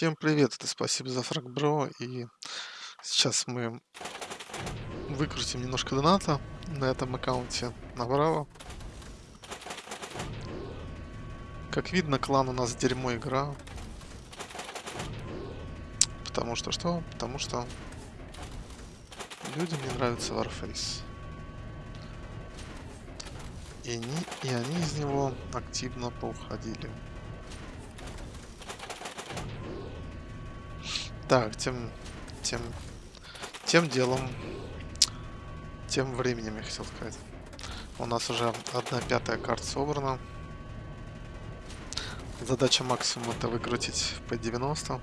Всем привет, это спасибо за фраг, бро. И сейчас мы выкрутим немножко доната на этом аккаунте направо. Как видно, клан у нас дерьмо игра. Потому что что? Потому что людям не нравится Warface. И они, и они из него активно поуходили. Так, тем, тем, тем делом, тем временем, я хотел сказать. У нас уже одна пятая карта собрана. Задача максимум это выкрутить P90.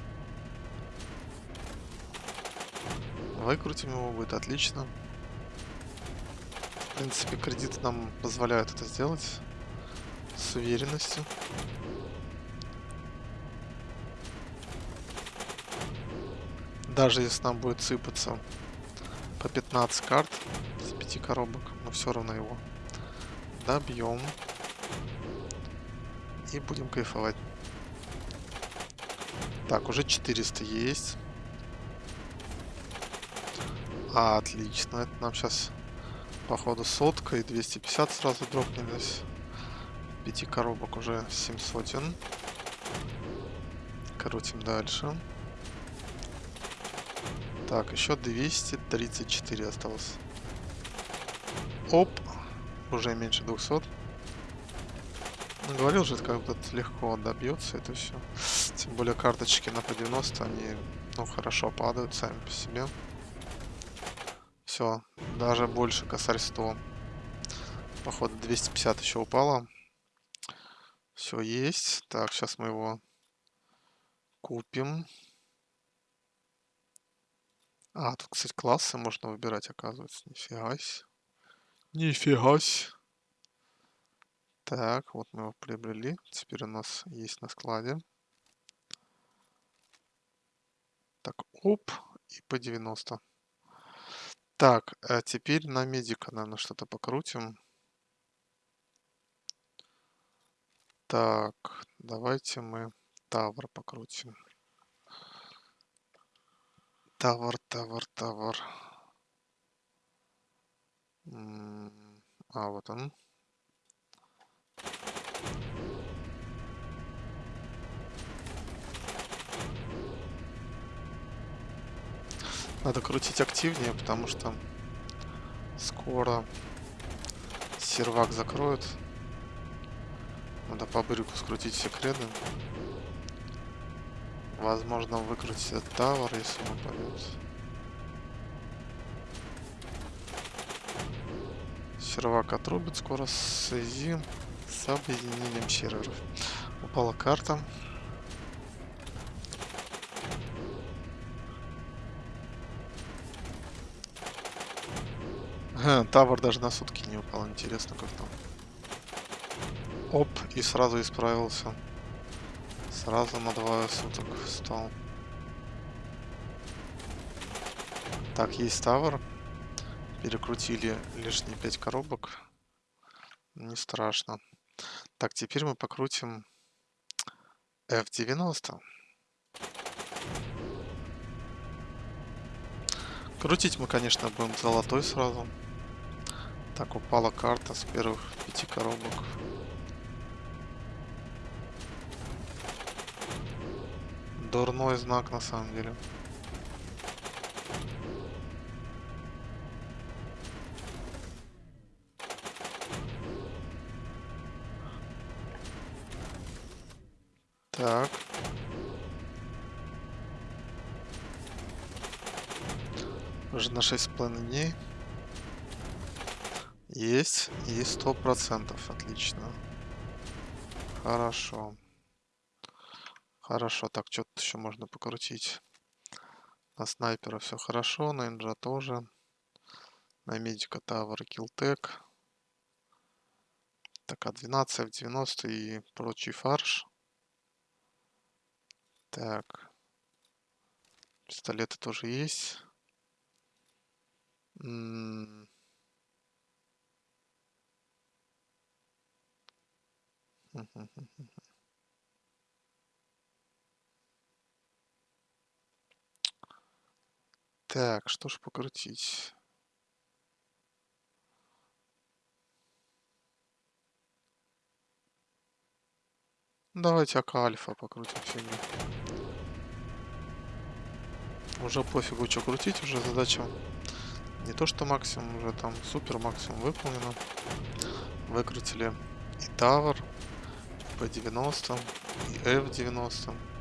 Выкрутим его, будет отлично. В принципе, кредиты нам позволяют это сделать с уверенностью. Даже если нам будет сыпаться по 15 карт с 5 коробок, мы все равно его добьем и будем кайфовать. Так, уже 400 есть. Отлично. Это нам сейчас, походу, сотка и 250 сразу дропнулись. 5 коробок уже 700. Крутим дальше. Так, еще 234 осталось. Оп. Уже меньше 200. Ну, говорил же, как бы легко добьется это все. Тем более карточки на по 90, они, ну, хорошо падают сами по себе. Все, даже больше косарь 100. Походу 250 еще упало. Все есть. Так, сейчас мы его купим. А, тут, кстати, классы можно выбирать, оказывается. Нифига себе. Нифига себе. Так, вот мы его приобрели. Теперь у нас есть на складе. Так, оп, и по 90. Так, а теперь на медика, наверное, что-то покрутим. Так, давайте мы тавр покрутим. Тавр, тавр, тавр. А, вот он. Надо крутить активнее, потому что скоро сервак закроют. Надо по брику скрутить все креды. Возможно, выкрутить этот тавер, если он пойдет. Сервак отрубит скоро связи с объединением серверов. Упала карта. Тавр даже на сутки не упал. Интересно, как там. Оп, и сразу исправился. Сразу на двое суток встал. Так, есть тавер. Перекрутили лишние 5 коробок. Не страшно. Так, теперь мы покрутим F90. Крутить мы, конечно, будем золотой сразу. Так, упала карта с первых пяти коробок. Дурной знак на самом деле. Так. Уже на 6,5 дней. Есть. Сто процентов. Отлично. Хорошо. Хорошо, так, что тут еще можно покрутить? На снайпера все хорошо, на инжа тоже. На медика Тавр Килтек. Так, А12, F90 и прочий фарш. Так. Пистолеты тоже есть. Так, что ж покрутить? Давайте АК Альфа покрутим фигню. Уже пофигу, что крутить, уже задача не то что максимум, уже там супер максимум выполнено. Выкрутили и Тавр, P90, и F90.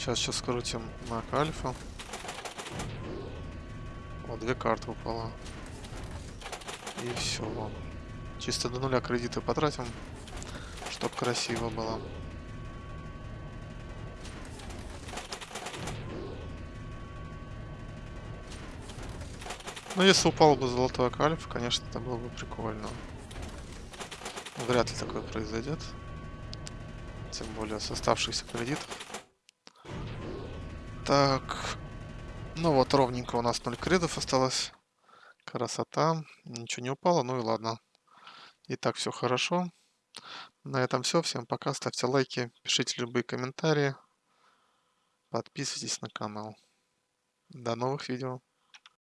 Сейчас, сейчас скрутим Мак Альфа. Вот, две карты упало. И все. Чисто до нуля кредиты потратим, чтоб красиво было. Ну, если упал бы золотой кальф, конечно, это было бы прикольно. Вряд ли такое произойдет. Тем более с оставшихся кредитов. Так. Ну вот, ровненько у нас 0 кредов осталось. Красота. Ничего не упало, ну и ладно. И так все хорошо. На этом все. Всем пока. Ставьте лайки, пишите любые комментарии. Подписывайтесь на канал. До новых видео.